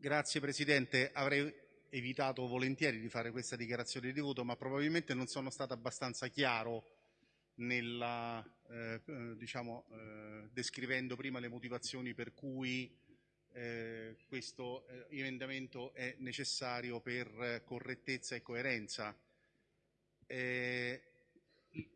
Grazie Presidente, avrei evitato volentieri di fare questa dichiarazione di voto, ma probabilmente non sono stato abbastanza chiaro nella, eh, eh diciamo, eh, descrivendo prima le motivazioni per cui eh, questo eh, emendamento è necessario per correttezza e coerenza. Eh,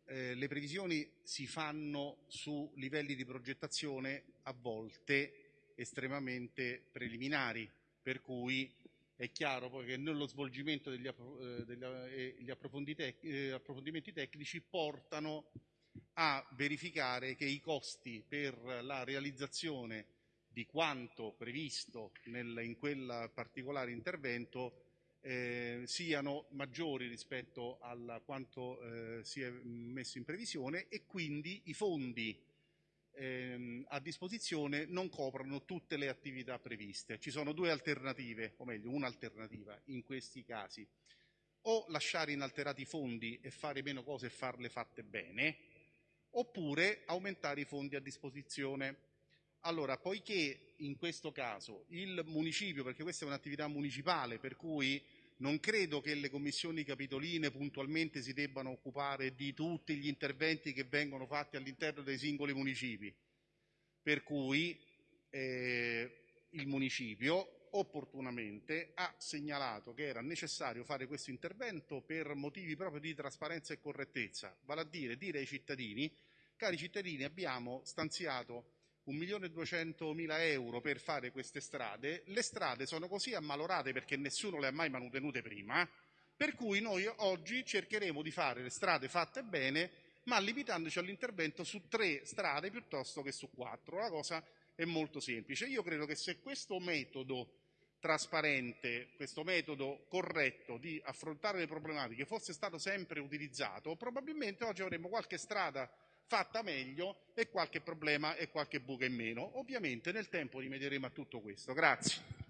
le previsioni si fanno su livelli di progettazione a volte estremamente preliminari, per cui è chiaro poi che nello svolgimento degli, degli eh, approfondimenti, eh, approfondimenti tecnici portano a verificare che i costi per la realizzazione di quanto previsto nel, in quel particolare intervento eh, siano maggiori rispetto a quanto eh, si è messo in previsione e quindi i fondi ehm, a disposizione non coprono tutte le attività previste. Ci sono due alternative, o meglio un'alternativa in questi casi. O lasciare inalterati i fondi e fare meno cose e farle fatte bene, oppure aumentare i fondi a disposizione. Allora, poiché in questo caso il municipio, perché questa è un'attività municipale, per cui non credo che le commissioni capitoline puntualmente si debbano occupare di tutti gli interventi che vengono fatti all'interno dei singoli municipi, per cui eh, il municipio opportunamente ha segnalato che era necessario fare questo intervento per motivi proprio di trasparenza e correttezza, vale a dire dire ai cittadini, cari cittadini abbiamo stanziato 1.200.000 euro per fare queste strade, le strade sono così ammalorate perché nessuno le ha mai manutenute prima, per cui noi oggi cercheremo di fare le strade fatte bene, ma limitandoci all'intervento su tre strade piuttosto che su quattro. La cosa è molto semplice. Io credo che se questo metodo trasparente, questo metodo corretto di affrontare le problematiche fosse stato sempre utilizzato, probabilmente oggi avremmo qualche strada fatta meglio e qualche problema e qualche buca in meno. Ovviamente nel tempo rimedieremo a tutto questo. Grazie.